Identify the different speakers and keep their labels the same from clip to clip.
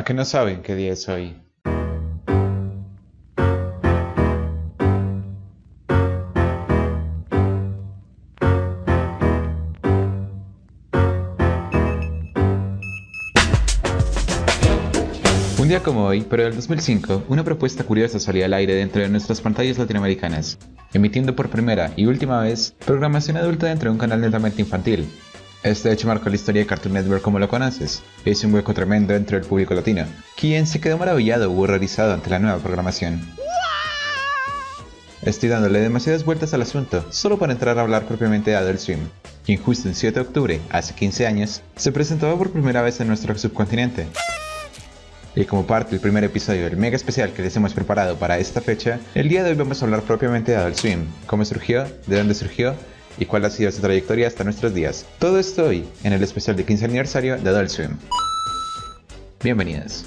Speaker 1: ¿A que no saben qué día es hoy? Un día como hoy, pero del 2005, una propuesta curiosa salía al aire dentro de nuestras pantallas latinoamericanas, emitiendo por primera y última vez programación adulta dentro de un canal netamente infantil. Este hecho marcó la historia de Cartoon Network como lo conoces, hizo un hueco tremendo dentro del público latino, quien se quedó maravillado o horrorizado ante la nueva programación. Estoy dándole demasiadas vueltas al asunto, solo para entrar a hablar propiamente de Adult Swim, quien justo el 7 de octubre, hace 15 años, se presentaba por primera vez en nuestro subcontinente. Y como parte del primer episodio del mega especial que les hemos preparado para esta fecha, el día de hoy vamos a hablar propiamente de Adult Swim, cómo surgió, de dónde surgió y cuál ha sido su trayectoria hasta nuestros días. Todo esto hoy en el especial de 15 aniversario de Adult Swim. Bienvenidos.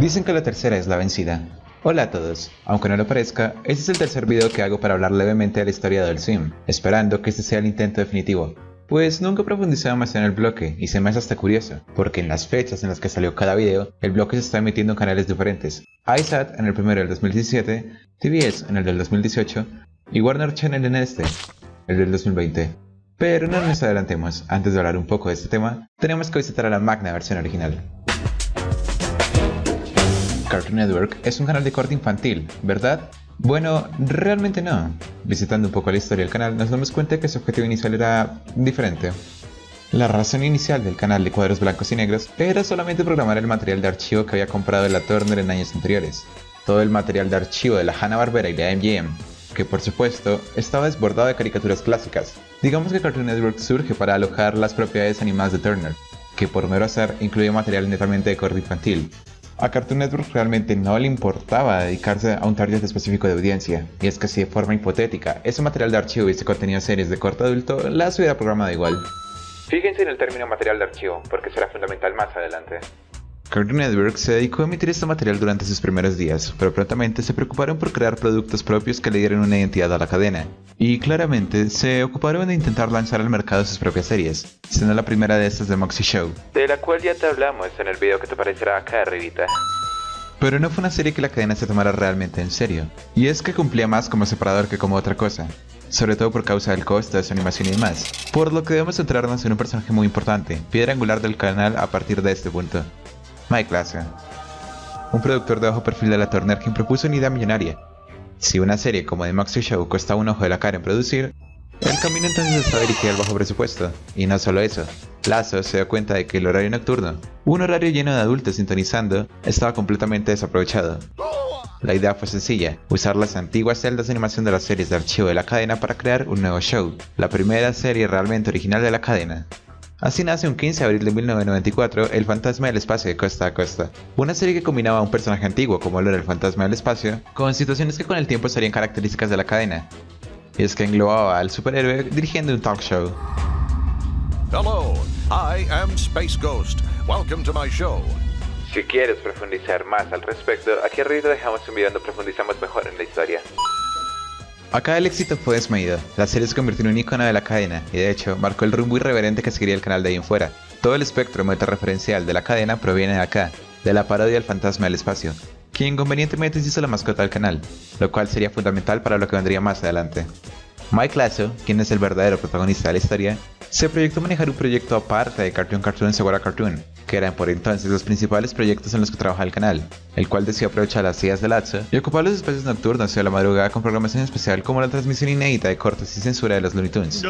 Speaker 1: Dicen que la tercera es la vencida. Hola a todos, aunque no lo parezca, este es el tercer video que hago para hablar levemente de la historia del Swim, esperando que este sea el intento definitivo. Pues nunca he profundizado más en el bloque y se me hace hasta curioso, porque en las fechas en las que salió cada video, el bloque se está emitiendo en canales diferentes. iSat en el primero del 2017, TBS en el del 2018 y Warner Channel en este, el del 2020. Pero no nos adelantemos, antes de hablar un poco de este tema, tenemos que visitar a la magna versión original. Cartoon Network es un canal de corte infantil, ¿verdad? Bueno, realmente no. Visitando un poco la historia del canal nos damos cuenta que su objetivo inicial era diferente. La razón inicial del canal de cuadros blancos y negros era solamente programar el material de archivo que había comprado la Turner en años anteriores. Todo el material de archivo de la Hanna-Barbera y la MGM, que por supuesto estaba desbordado de caricaturas clásicas. Digamos que Cartoon Network surge para alojar las propiedades animadas de Turner, que por mero hacer incluía material netamente de corte infantil. A Cartoon Network realmente no le importaba dedicarse a un target específico de audiencia, y es que si de forma hipotética ese material de archivo hubiese contenido series de corte adulto, las hubiera programado igual. Fíjense en el término material de archivo, porque será fundamental más adelante. Cartoon Network se dedicó a emitir este material durante sus primeros días, pero prontamente se preocuparon por crear productos propios que le dieran una identidad a la cadena, y claramente se ocuparon de intentar lanzar al mercado sus propias series, siendo la primera de estas de Moxie Show, de la cual ya te hablamos en el video que te aparecerá acá arribita. Pero no fue una serie que la cadena se tomara realmente en serio, y es que cumplía más como separador que como otra cosa, sobre todo por causa del costo de su animación y demás, por lo que debemos centrarnos en un personaje muy importante, piedra angular del canal a partir de este punto. Mike Lasso, un productor de bajo perfil de la Turner quien propuso una idea millonaria. Si una serie como The Moxie Show cuesta un ojo de la cara en producir, el camino entonces está dirigido al bajo presupuesto. Y no solo eso, Lasso se dio cuenta de que el horario nocturno, un horario lleno de adultos sintonizando, estaba completamente desaprovechado. La idea fue sencilla, usar las antiguas celdas de animación de las series de archivo de la cadena para crear un nuevo show, la primera serie realmente original de la cadena. Así nace un 15 de abril de 1994 El Fantasma del Espacio de Costa a Costa, una serie que combinaba a un personaje antiguo como lo era el Fantasma del Espacio, con situaciones que con el tiempo serían características de la cadena. Y es que englobaba al superhéroe dirigiendo un talk show.
Speaker 2: Hello, I am Space Ghost. Welcome to my show.
Speaker 1: Si quieres profundizar más al respecto, aquí arriba dejamos un video donde profundizamos mejor en la historia. Acá el éxito fue desmedido, la serie se convirtió en un icono de la cadena y de hecho marcó el rumbo irreverente que seguiría el canal de ahí en fuera. Todo el espectro meta-referencial de la cadena proviene de acá, de la parodia del fantasma del espacio, quien convenientemente se hizo la mascota del canal, lo cual sería fundamental para lo que vendría más adelante. Mike Lasso, quien es el verdadero protagonista de la historia, se proyectó manejar un proyecto aparte de Cartoon Cartoon Segura Cartoon, que eran por entonces los principales proyectos en los que trabajaba el canal, el cual decidió aprovechar las ideas de Lazo y ocupar los espacios nocturnos y a la madrugada con programación especial como la transmisión inédita de cortes y censura de los Looney Tunes.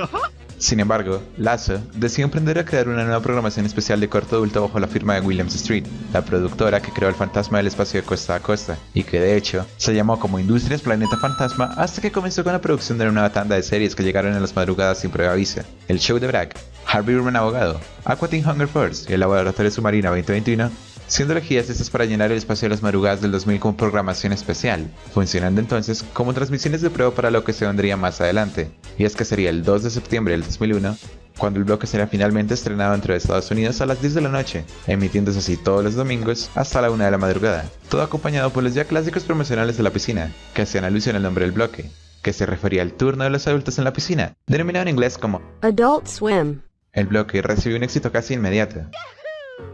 Speaker 1: Sin embargo, Lazo decidió emprender a crear una nueva programación especial de corto adulto bajo la firma de Williams Street, la productora que creó el fantasma del espacio de costa a costa, y que de hecho se llamó como Industrias Planeta Fantasma hasta que comenzó con la producción de una nueva tanda de series que llegaron en las madrugadas sin prueba aviso, el show de Bragg, Harvey Urban Abogado, Aqua Teen Hunger Force y el Laboratorio Submarino 2021, siendo elegidas estas para llenar el espacio de las madrugadas del 2000 como programación especial, funcionando entonces como transmisiones de prueba para lo que se vendría más adelante, y es que sería el 2 de septiembre del 2001 cuando el bloque será finalmente estrenado dentro de Estados Unidos a las 10 de la noche, emitiéndose así todos los domingos hasta la 1 de la madrugada, todo acompañado por los ya clásicos promocionales de la piscina, que hacían alusión al nombre del bloque, que se refería al turno de los adultos en la piscina, denominado en inglés como
Speaker 3: Adult Swim.
Speaker 1: el bloque recibió un éxito casi inmediato,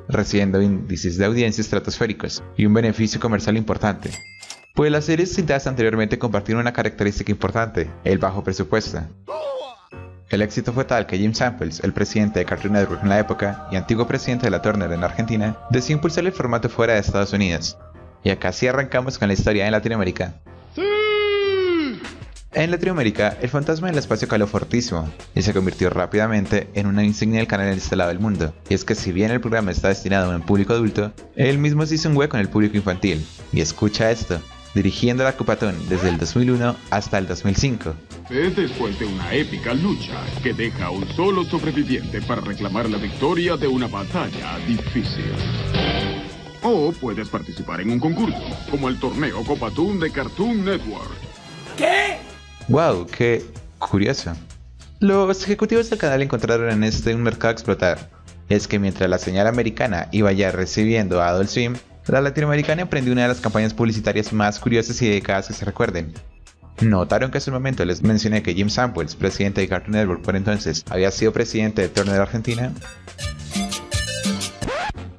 Speaker 1: recibiendo índices de audiencia estratosféricos y un beneficio comercial importante. Pues las series citadas anteriormente compartieron una característica importante, el bajo presupuesto. El éxito fue tal que Jim Samples, el presidente de Cartoon Network en la época y antiguo presidente de la Turner en Argentina, decidió impulsar el formato fuera de Estados Unidos. Y acá sí arrancamos con la historia en Latinoamérica. En Latinoamérica, el fantasma del espacio caló fortísimo y se convirtió rápidamente en una insignia del canal en este lado del mundo. Y es que si bien el programa está destinado a un público adulto, él mismo se hizo un hueco en el público infantil. Y escucha esto, dirigiendo la Cupatón desde el 2001 hasta el 2005.
Speaker 4: Es después de una épica lucha que deja a un solo sobreviviente para reclamar la victoria de una batalla difícil. O puedes participar en un concurso, como el torneo Copatún de Cartoon Network.
Speaker 1: ¡Wow! ¡Qué curioso! Los ejecutivos del canal encontraron en este un mercado a explotar. Es que mientras la señal americana iba ya recibiendo a Adult Swim, la latinoamericana emprendió una de las campañas publicitarias más curiosas y dedicadas que se recuerden. Notaron que hace un momento les mencioné que Jim Samples, presidente de Cartoon Network por entonces, había sido presidente de Turner Argentina.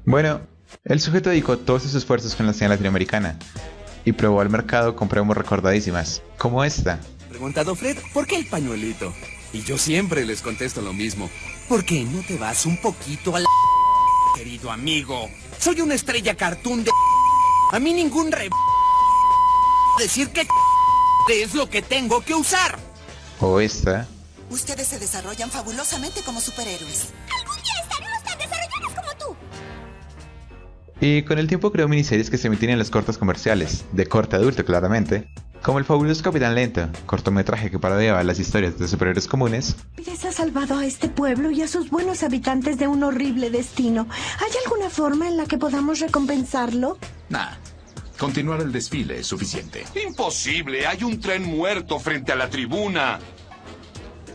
Speaker 1: Bueno, el sujeto dedicó todos sus esfuerzos con la señal latinoamericana y probó al mercado con promos recordadísimas, como esta.
Speaker 5: Preguntado Fred, ¿por qué el pañuelito? Y yo siempre les contesto lo mismo. ¿Por qué no te vas un poquito a la... querido amigo? Soy una estrella cartoon de... A mí ningún re... decir que... es lo que tengo que usar.
Speaker 1: O esta.
Speaker 6: Ustedes se desarrollan fabulosamente como superhéroes.
Speaker 7: Algún día estaremos tan desarrollados como tú.
Speaker 1: Y con el tiempo creó miniseries que se emitían en los cortos comerciales, de corte adulto claramente, como El fabuloso Capitán Lento, cortometraje que parodiaba las historias de superhéroes comunes,
Speaker 8: Les ha salvado a este pueblo y a sus buenos habitantes de un horrible destino. ¿Hay alguna forma en la que podamos recompensarlo?
Speaker 9: Nah. Continuar el desfile es suficiente.
Speaker 10: Imposible, hay un tren muerto frente a la tribuna.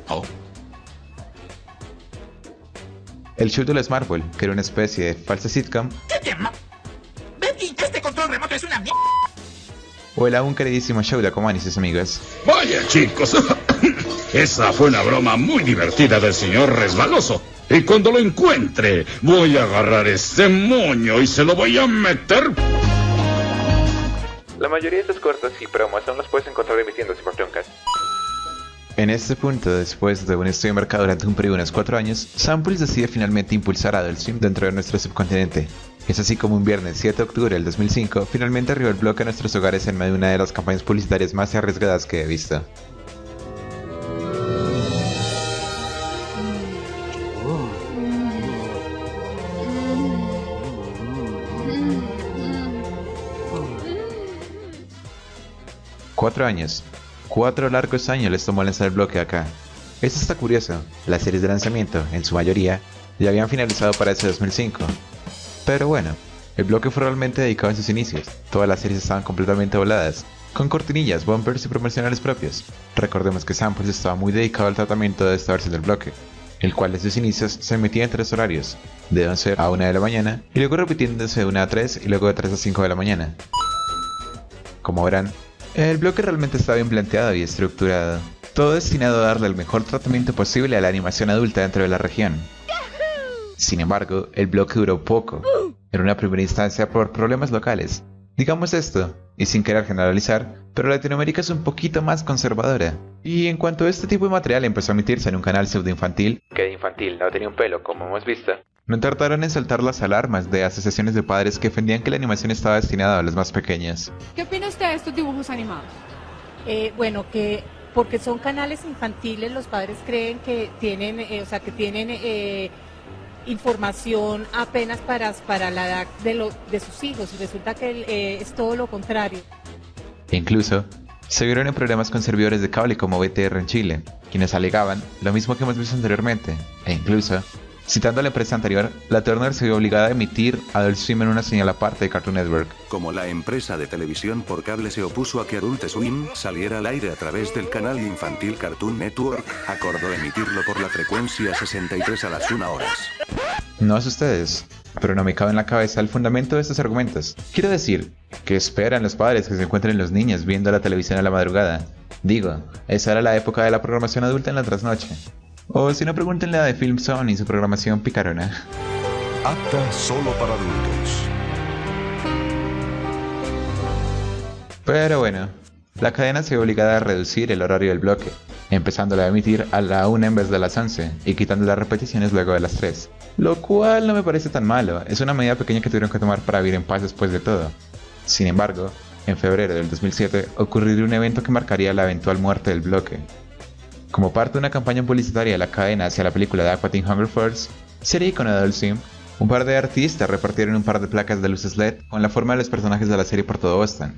Speaker 9: Oh,
Speaker 1: El show de los Marvel, que era una especie de falsa sitcom,
Speaker 5: ¿Qué tema? Betty, este control remoto es una mierda.
Speaker 1: O el aún queridísimo show de sus amigos.
Speaker 4: Vaya chicos, esa fue una broma muy divertida del señor resbaloso. Y cuando lo encuentre, voy a agarrar este moño y se lo voy a meter.
Speaker 1: La mayoría de estos cortos y promos aún los puedes encontrar emitiéndose por Truncast. En este punto, después de un estudio de mercado durante un periodo de unos 4 años, Samples decide finalmente impulsar a Adult Swim dentro de nuestro subcontinente. Es así como un viernes 7 de octubre del 2005, finalmente arribó el bloque a nuestros hogares en medio de una de las campañas publicitarias más arriesgadas que he visto. Cuatro años. Cuatro largos años les tomó lanzar el bloque acá. Esto está curioso, las series de lanzamiento, en su mayoría, ya habían finalizado para ese 2005. Pero bueno, el bloque fue realmente dedicado en sus inicios, todas las series estaban completamente voladas, con cortinillas, bumpers y promocionales propios. Recordemos que Samples estaba muy dedicado al tratamiento de esta versión del bloque, el cual desde sus inicios se emitía en tres horarios, de 11 a 1 de la mañana, y luego repitiéndose de 1 a 3 y luego de 3 a 5 de la mañana. Como verán, el bloque realmente está bien planteado y estructurado, todo destinado a darle el mejor tratamiento posible a la animación adulta dentro de la región. Sin embargo, el bloque duró poco, en una primera instancia por problemas locales. Digamos esto, y sin querer generalizar, pero Latinoamérica es un poquito más conservadora. Y en cuanto este tipo de material empezó a emitirse en un canal pseudo infantil, que de infantil no tenía un pelo como hemos visto, no tardaron en saltar las alarmas de asociaciones de padres que defendían que la animación estaba destinada a los más pequeños.
Speaker 11: ¿Qué opina usted de estos dibujos animados?
Speaker 12: Eh, bueno, que porque son canales infantiles, los padres creen que tienen, eh, o sea, que tienen eh, información apenas para, para la edad de, lo- de sus hijos y resulta que eh, es todo lo contrario.
Speaker 1: E incluso, se vieron en problemas con servidores de cable como BTR en Chile, quienes alegaban lo mismo que hemos visto anteriormente, e incluso Citando a la empresa anterior, la Turner se vio obligada a emitir Adult Swim en una señal aparte de Cartoon Network.
Speaker 3: Como la empresa de televisión por cable se opuso a que Adult Swim saliera al aire a través del canal infantil Cartoon Network, acordó emitirlo por la frecuencia 63 a las 1 horas.
Speaker 1: No es ustedes, pero no me cabe en la cabeza el fundamento de estos argumentos. Quiero decir, que esperan los padres que se encuentren los niños viendo la televisión a la madrugada? Digo, esa era la época de la programación adulta en la trasnoche. O si no, pregúntenle a The Film Zone y su programación picarona.
Speaker 2: Apta solo para adultos.
Speaker 1: Pero bueno, la cadena se vio obligada a reducir el horario del bloque, empezándola a emitir a la 1 en vez de las 11 y quitando las repeticiones luego de las 3. Lo cual no me parece tan malo, es una medida pequeña que tuvieron que tomar para vivir en paz después de todo. Sin embargo, en febrero del 2007 ocurriría un evento que marcaría la eventual muerte del bloque, como parte de una campaña publicitaria de la cadena hacia la película de Aquatin Hunger Force, serie con Adult Swim, un par de artistas repartieron un par de placas de luces LED con la forma de los personajes de la serie por todo Boston.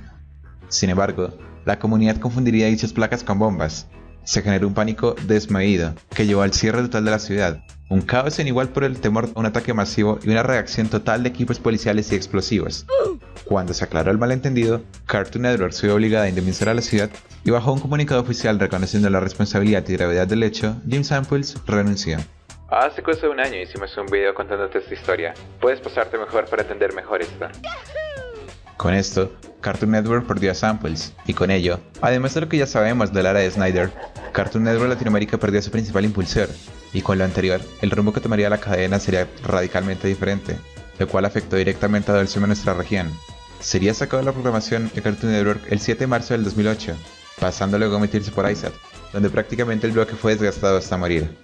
Speaker 1: Sin embargo, la comunidad confundiría dichas placas con bombas. Se generó un pánico desmedido que llevó al cierre total de la ciudad, un caos en igual por el temor a un ataque masivo y una reacción total de equipos policiales y explosivos. Cuando se aclaró el malentendido, Cartoon Network se vio obligada a indemnizar a la ciudad y bajo un comunicado oficial reconociendo la responsabilidad y gravedad del hecho, Jim Samples renunció. Hace cosa de un año hicimos un video contándote esta historia. Puedes pasarte mejor para entender mejor esto. Con esto, Cartoon Network perdió a Samples, y con ello, además de lo que ya sabemos de la era de Snyder, Cartoon Network Latinoamérica perdió a su principal impulsor, y con lo anterior, el rumbo que tomaría la cadena sería radicalmente diferente, lo cual afectó directamente a Swim en nuestra región, sería sacado de la programación de Cartoon Network el 7 de marzo del 2008, pasando luego a emitirse por ISAT, donde prácticamente el bloque fue desgastado hasta morir.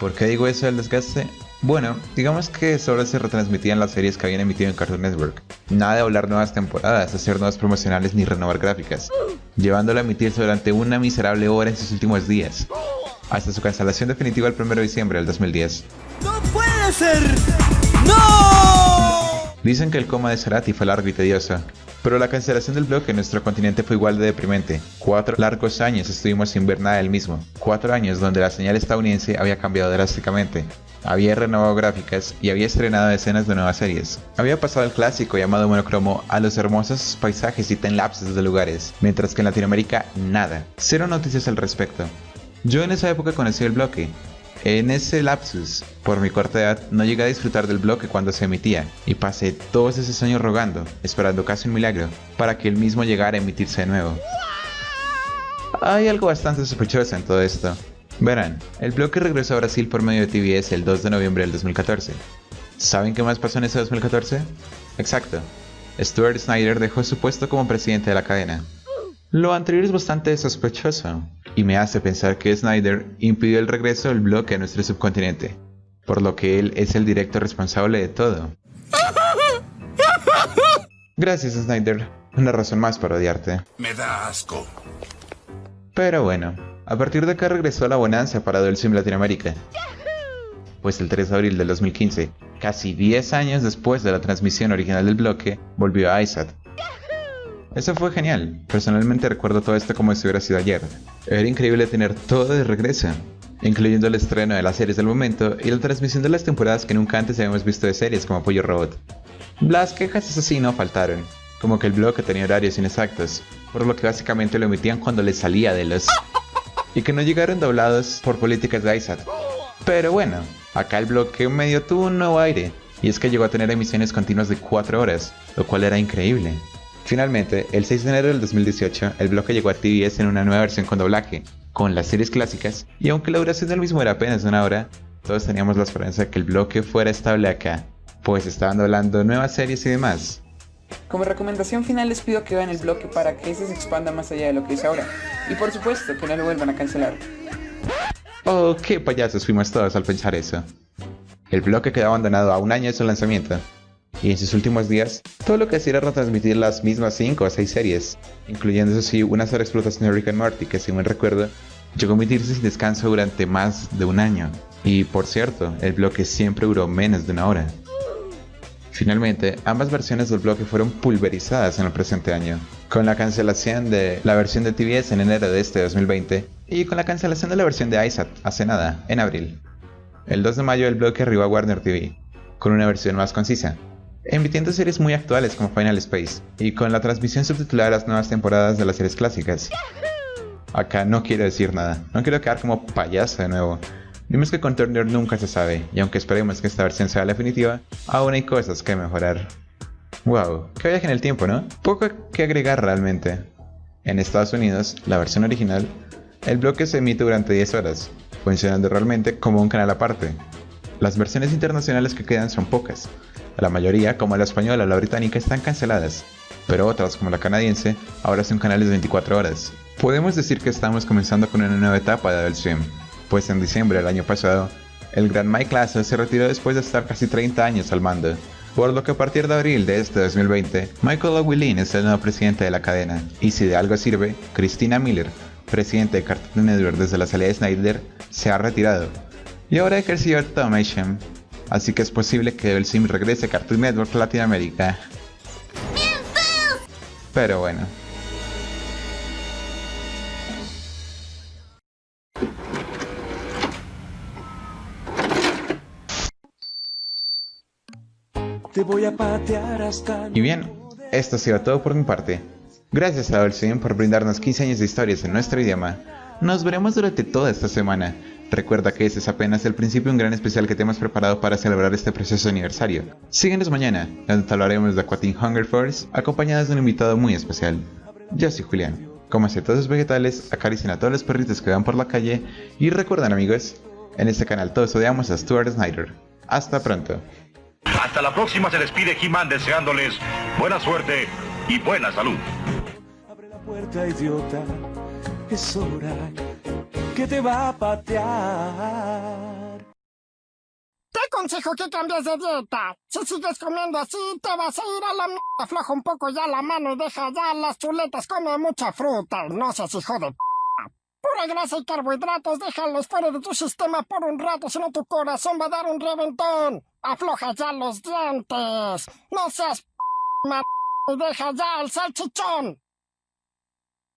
Speaker 1: ¿Por qué digo eso del desgaste? Bueno, digamos que solo se retransmitían las series que habían emitido en Cartoon Network. Nada de hablar nuevas temporadas, hacer nuevas promocionales ni renovar gráficas, llevándolo a emitirse durante una miserable hora en sus últimos días, hasta su cancelación definitiva el 1 de diciembre del 2010.
Speaker 13: ¡No puede ser! ¡No!
Speaker 1: Dicen que el coma de Cerati fue largo y tedioso, pero la cancelación del bloque en nuestro continente fue igual de deprimente. Cuatro largos años estuvimos sin ver nada del mismo. Cuatro años donde la señal estadounidense había cambiado drásticamente. Había renovado gráficas y había estrenado decenas de nuevas series. Había pasado el clásico llamado monocromo a los hermosos paisajes y time-lapses de lugares, mientras que en Latinoamérica nada. Cero noticias al respecto. Yo en esa época conocí el bloque, en ese lapsus, por mi corta edad, no llegué a disfrutar del bloque cuando se emitía, y pasé todos esos años rogando, esperando casi un milagro, para que el mismo llegara a emitirse de nuevo. Hay algo bastante sospechoso en todo esto. Verán, el bloque regresó a Brasil por medio de TBS el 2 de noviembre del 2014. ¿Saben qué más pasó en ese 2014? Exacto. Stuart Snyder dejó su puesto como presidente de la cadena. Lo anterior es bastante sospechoso, y me hace pensar que Snyder impidió el regreso del bloque a nuestro subcontinente, por lo que él es el directo responsable de todo. Gracias Snyder, una razón más para odiarte.
Speaker 10: Me da asco.
Speaker 1: Pero bueno, a partir de acá regresó la bonanza para Adult Swim Latinoamérica. Pues el 3 de abril del 2015, casi 10 años después de la transmisión original del bloque, volvió a ISAT, eso fue genial. Personalmente recuerdo todo esto como si hubiera sido ayer. Era increíble tener todo de regreso, incluyendo el estreno de las series del momento y la transmisión de las temporadas que nunca antes habíamos visto de series como Pollo Robot. Las quejas eso sí no faltaron, como que el bloque tenía horarios inexactos, por lo que básicamente lo emitían cuando les salía de los... y que no llegaron doblados por políticas de ISAT. Pero bueno, acá el bloque medio tuvo un nuevo aire, y es que llegó a tener emisiones continuas de 4 horas, lo cual era increíble. Finalmente, el 6 de enero del 2018, el bloque llegó a TBS en una nueva versión con doblaje, con las series clásicas, y aunque la duración del mismo era apenas una hora, todos teníamos la esperanza de que el bloque fuera estable acá, pues estaban doblando nuevas series y demás.
Speaker 14: Como recomendación final les pido que vean el bloque para que ese se expanda más allá de lo que es ahora, y por supuesto que no lo vuelvan a cancelar.
Speaker 1: Oh, qué payasos fuimos todos al pensar eso. El bloque quedó abandonado a un año de su lanzamiento, y en sus últimos días, todo lo que hacía era retransmitir las mismas 5 o 6 series, incluyendo eso sí una sola explotación de Rick and Morty que según recuerdo, llegó a emitirse sin descanso durante más de un año. Y por cierto, el bloque siempre duró menos de una hora. Finalmente, ambas versiones del bloque fueron pulverizadas en el presente año, con la cancelación de la versión de TBS en enero de este 2020 y con la cancelación de la versión de ISAT hace nada, en abril. El 2 de mayo el bloque arribó a Warner TV, con una versión más concisa, emitiendo series muy actuales como Final Space, y con la transmisión subtitulada de las nuevas temporadas de las series clásicas. Acá no quiero decir nada, no quiero quedar como payaso de nuevo. Vimos que con Turner nunca se sabe, y aunque esperemos que esta versión sea la definitiva, aún hay cosas que mejorar. Wow, qué viaje en el tiempo, ¿no? Poco que agregar realmente. En Estados Unidos, la versión original, el bloque se emite durante 10 horas, funcionando realmente como un canal aparte. Las versiones internacionales que quedan son pocas. La mayoría, como la española o la británica, están canceladas, pero otras, como la canadiense, ahora son canales de 24 horas. Podemos decir que estamos comenzando con una nueva etapa de Adult pues en diciembre del año pasado, el gran Mike Lasso se retiró después de estar casi 30 años al mando, por lo que a partir de abril de este 2020, Michael O'Willin es el nuevo presidente de la cadena, y si de algo sirve, Christina Miller, presidente de Cartoon Network desde la salida de Snyder, se ha retirado, y ahora ejerció Tom Asham, así que es posible que el Sim regrese a Cartoon Network Latinoamérica. Pero bueno,
Speaker 13: Te voy a patear hasta...
Speaker 1: Y bien, esto ha sido todo por mi parte. Gracias a Dolcim por brindarnos 15 años de historias en nuestro idioma. Nos veremos durante toda esta semana. Recuerda que este es apenas el principio de un gran especial que te hemos preparado para celebrar este precioso aniversario. Síguenos mañana, donde te hablaremos de Aquatin Hunger Force, acompañados de un invitado muy especial. Yo soy Julián. Cómase todos los vegetales, acaricien a todos los perritos que van por la calle y recuerden amigos, en este canal todos odiamos a Stuart Snyder. Hasta pronto.
Speaker 15: Hasta la próxima se despide He-Man deseándoles buena suerte y buena salud.
Speaker 13: Abre la puerta, idiota. Es hora que te va a patear.
Speaker 16: Te aconsejo que cambies de dieta. Si sigues comiendo así, te vas a ir a la mierda. Afloja un poco ya la mano y deja ya las chuletas. Come mucha fruta. No seas hijo de p. Pura grasa y carbohidratos, déjalos fuera de tu sistema por un rato, si no tu corazón va a dar un reventón. Afloja ya los dientes. No seas p y deja ya el salchichón.